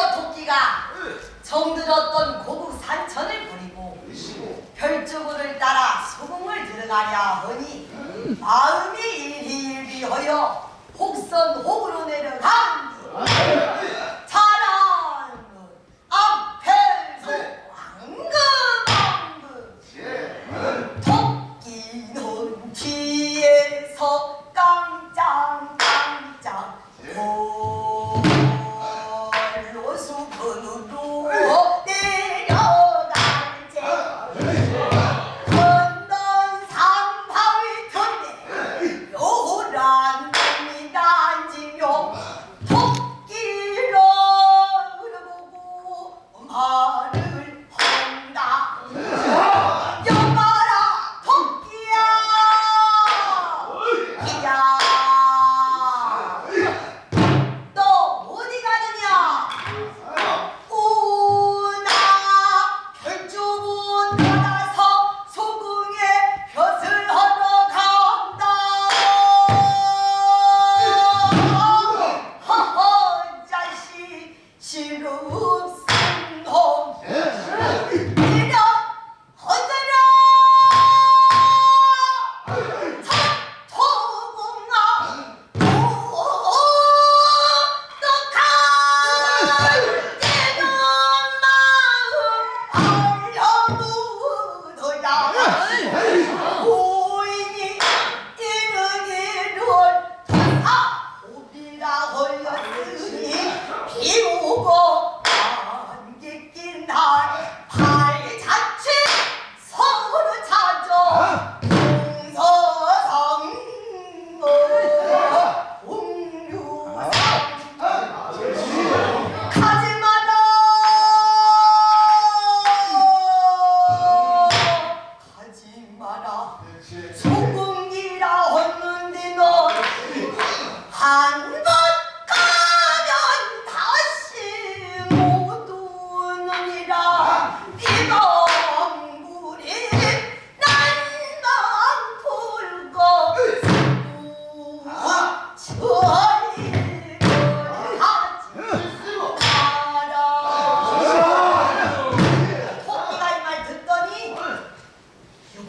하여 도끼가 정들었던 고국 산천을 버리고 별주구를 따라 소금을 들어가려 하니 마음이 일희일비하여 혹선 혹을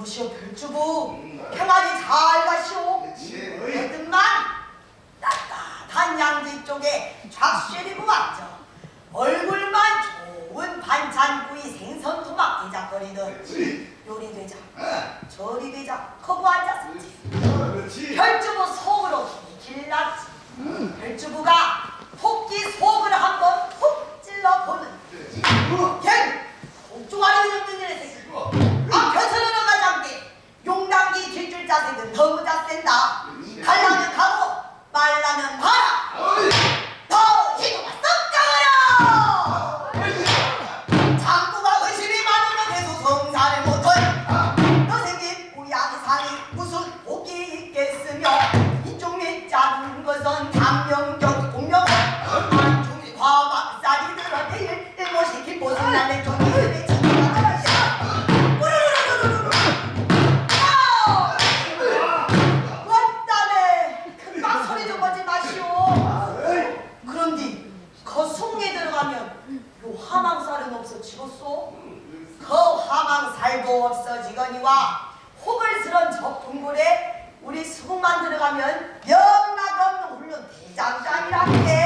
이보시오 별주부. 평안히 잘 가시오. 그렇지만 따뜻한 양지 쪽에 좌실이 부맞죠. 얼굴만 좋은 반찬구이 생선 토막 대작거리든 요리되자. 저리되자. 커브 앉았었지. 별주부 속으로 길났지. 별주부가 토끼 속 와 혹을 쓰는 저 동굴에 우리 수만 들어가면 영락 없는 홀로 대장장이라게